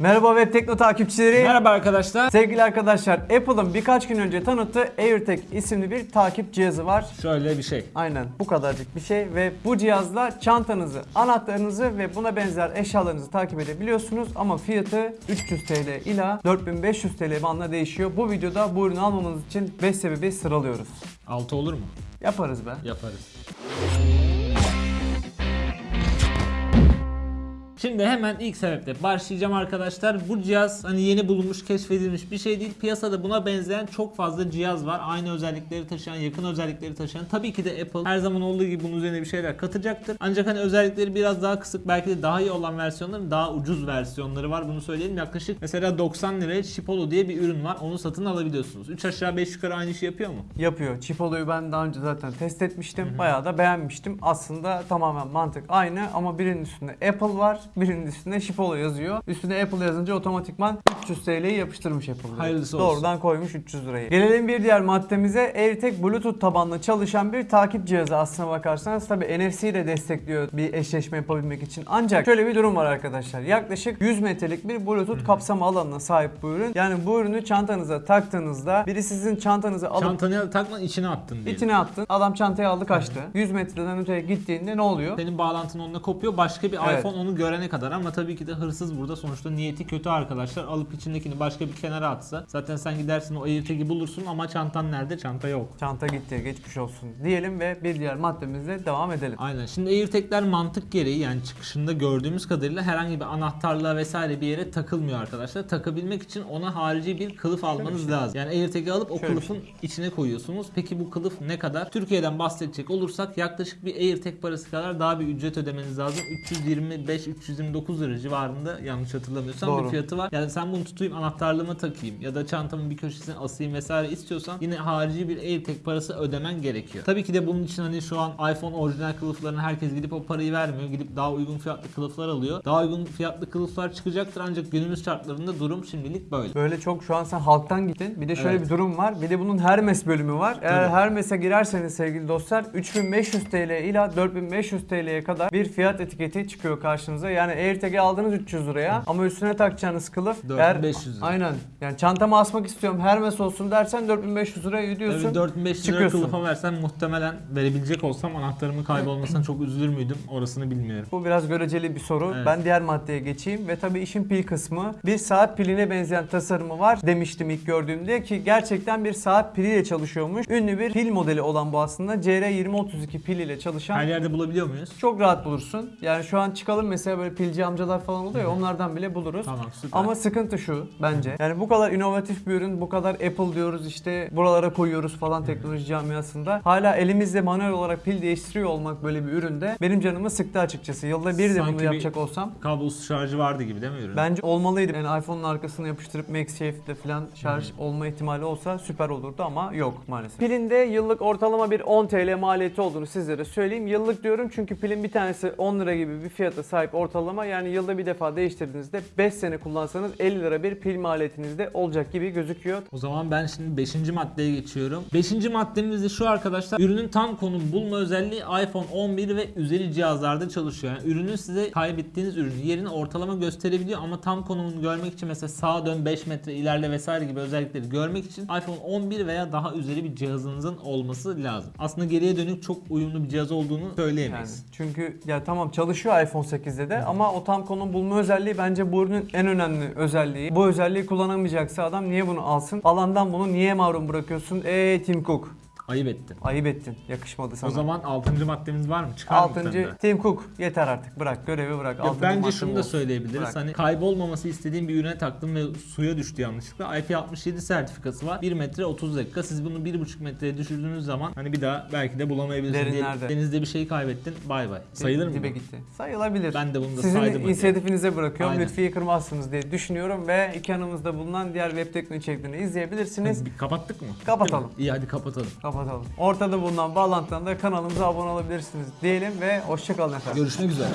Merhaba Web Tekno takipçileri. Merhaba arkadaşlar. Sevgili arkadaşlar, Apple'ın birkaç gün önce tanıttığı AirTag isimli bir takip cihazı var. Şöyle bir şey. Aynen bu kadarcık bir şey ve bu cihazla çantanızı, anahtarınızı ve buna benzer eşyalarınızı takip edebiliyorsunuz ama fiyatı 300 TL ila 4500 TL bandına değişiyor. Bu videoda bu ürünü almamız için 5 sebebi sıralıyoruz. 6 olur mu? Yaparız be. Yaparız. Şimdi hemen ilk sebeple başlayacağım arkadaşlar. Bu cihaz hani yeni bulunmuş, keşfedilmiş bir şey değil. Piyasada buna benzeyen çok fazla cihaz var. Aynı özellikleri taşıyan, yakın özellikleri taşıyan. Tabii ki de Apple her zaman olduğu gibi bunun üzerine bir şeyler katacaktır. Ancak hani özellikleri biraz daha kısık, belki de daha iyi olan versiyonların daha ucuz versiyonları var. Bunu söyleyelim. Yaklaşık mesela 90 liraya Chipolo diye bir ürün var. Onu satın alabiliyorsunuz. 3 aşağı 5 yukarı aynı işi yapıyor mu? Yapıyor. Chipolo'yu ben daha önce zaten test etmiştim. Bayağı da beğenmiştim. Aslında tamamen mantık aynı ama birinin üstünde Apple var, birinin üstünde Chipolo yazıyor. Üstüne Apple yazınca otomatikman 300 TL'yi yapıştırmış Apple. Hayırlısı olsun. Doğrudan koymuş 300 lirayı. Gelelim bir diğer maddemize. AirTag Bluetooth tabanlı çalışan bir takip cihazı aslına bakarsanız. Tabi NFC de destekliyor bir eşleşme yapabilmek için. Ancak şöyle bir durum var arkadaşlar. Yaklaşık 100 metrelik bir Bluetooth kapsama alanına sahip bu ürün. Yani bu ürünü çantanıza taktığınızda biri sizin çantanızı alıp Çantanı takma içine attın diye. İçine attın. Adam çantayı aldı kaçtı. 100 metreden öteye gittiğinde ne oluyor? Senin bağlantın onunla kopuyor. Başka bir Evet. iPhone onu görene kadar ama tabii ki de hırsız burada sonuçta niyeti kötü arkadaşlar. Alıp içindekini başka bir kenara atsa zaten sen gidersin o AirTag'i bulursun ama çantan nerede? Çanta yok. Çanta gitti. Geçmiş olsun diyelim ve bir diğer maddemizle devam edelim. Aynen. Şimdi AirTag'ler mantık gereği yani çıkışında gördüğümüz kadarıyla herhangi bir anahtarlığa vesaire bir yere takılmıyor arkadaşlar. Takabilmek için ona harici bir kılıf almanız lazım. Yani AirTag'i alıp o Şöyle kılıfın içine koyuyorsunuz. Peki bu kılıf ne kadar? Türkiye'den bahsedecek olursak yaklaşık bir AirTag parası kadar daha bir ücret ödemeniz lazım. 325-329 lira civarında yanlış hatırlamıyorsam Doğru. bir fiyatı var. Yani sen bunu tutayım anahtarlığıma takayım ya da çantamın bir köşesine asayım vesaire istiyorsan yine harici bir AirTag parası ödemen gerekiyor. Tabii ki de bunun için hani şu an iPhone orijinal kılıflarına herkes gidip o parayı vermiyor. Gidip daha uygun fiyatlı kılıflar alıyor. Daha uygun fiyatlı kılıflar çıkacaktır ancak günümüz şartlarında durum şimdilik böyle. Böyle çok şu an sen halktan gittin. Bir de şöyle Evet. bir durum var. Bir de bunun Hermes bölümü var. Eğer Tabii. Hermes'e girerseniz sevgili dostlar 3500 TL ila 4500 TL'ye kadar bir fiyat etiketi çıkıyor karşınıza. Yani AirTag'i aldınız 300 liraya ama üstüne takacağınız kılıf 4500 lira. Aynen. Yani çantama asmak istiyorum Hermes olsun dersen 4500 liraya ödüyorsun. Tabii 4500 lira çıkıyorsun. kılıfa versen muhtemelen verebilecek olsam anahtarımın kaybolmasına çok üzülür müydüm orasını bilmiyorum. Bu biraz göreceli bir soru. Evet. Ben diğer maddeye geçeyim ve tabii işin pil kısmı. Bir saat piline benzeyen tasarımı var demiştim ilk gördüğümde ki gerçekten bir saat piliyle çalışıyormuş. Ünlü bir pil modeli olan bu aslında. CR2032 pil ile çalışan Her yerde bulabiliyor muyuz? çok rahat bulursun. Yani şu an çıkalım mesela böyle pilci amcalar falan oluyor ya onlardan bile buluruz. Tamam süper. Ama sıkıntı şu bence. Yani bu kadar inovatif bir ürün, bu kadar Apple diyoruz işte buralara koyuyoruz falan teknoloji camiasında. Hala elimizle manuel olarak pil değiştiriyor olmak böyle bir üründe benim canımı sıktı açıkçası. Yılda bir de Sanki bunu bir- yapacak olsam Kablosuz şarjı vardı gibi değil mi ürün? bence olmalıydı. Yani iPhone'un arkasına yapıştırıp MagSafe'de falan şarj olma ihtimali olsa süper olurdu ama yok maalesef. Pilinde yıllık ortalama bir 10 TL maliyeti olduğunu sizlere söyleyeyim. Yıllık diyorum çünkü pilin bir tanesi 10 lira gibi bir fiyata sahip ortalama. Yani yılda bir defa değiştirdiğinizde 5 sene kullansanız 50 lira bir pil maliyetiniz de olacak gibi gözüküyor. O zaman ben şimdi 5. maddeye geçiyorum. 5. maddemiz de şu arkadaşlar. Ürünün tam konum bulma özelliği iPhone 11 ve üzeri cihazlarda çalışıyor. Yani ürünün size kaybettiğiniz ürünün yerini ortalama gösterebiliyor ama tam konumunu görmek için mesela sağa dön 5 metre ilerle vesaire gibi özellikleri görmek için iPhone 11 veya daha üzeri bir cihazınızın olması lazım. Aslında geriye dönük çok uyumlu bir cihaz olduğunu Yani söyleyemeyiz. çünkü ya tamam çalışıyor iPhone 8'de de ama o tam konum bulma özelliği bence bu ürünün en önemli özelliği. Bu özelliği kullanamayacaksa adam niye bunu alsın? Alandan bunu niye mahrum bırakıyorsun? Eee Tim Cook. Ayıp ettin. Ayıp ettin. Yakışmadı sana. O zaman 6. maddemiz var mı? Çıkar mı bir tane Altıncı daha? Tim Cook. Yeter artık. Bırak görevi bırak. Ya Altıncı bence madde şunu da olsun. söyleyebiliriz. Bırak. Hani kaybolmaması istediğim bir ürüne taktım ve suya düştü yanlışlıkla. IP67 sertifikası var. 1 metre 30 dakika. Siz bunu 1,5 metreye düşürdüğünüz zaman hani bir daha belki de bulamayabilirsiniz. Derinlerde. Diye- Denizde bir şey kaybettin. Bay bay. Sayılır mı? Dibe bu? gitti. Sayılabilir. Ben de bunu da Sizin saydım hadi. inisiyatifinize bırakıyorum. Aynen. Lütfiye kırmazsınız diye düşünüyorum ve ekranımızda bulunan diğer web teknoloji içeriklerini izleyebilirsiniz. Bir kapattık mı? Kapatalım. İyi hadi kapatalım. Kapatalım. Ortada bulunan bağlantıdan da kanalımıza abone olabilirsiniz diyelim ve hoşçakalın efendim. Görüşmek üzere.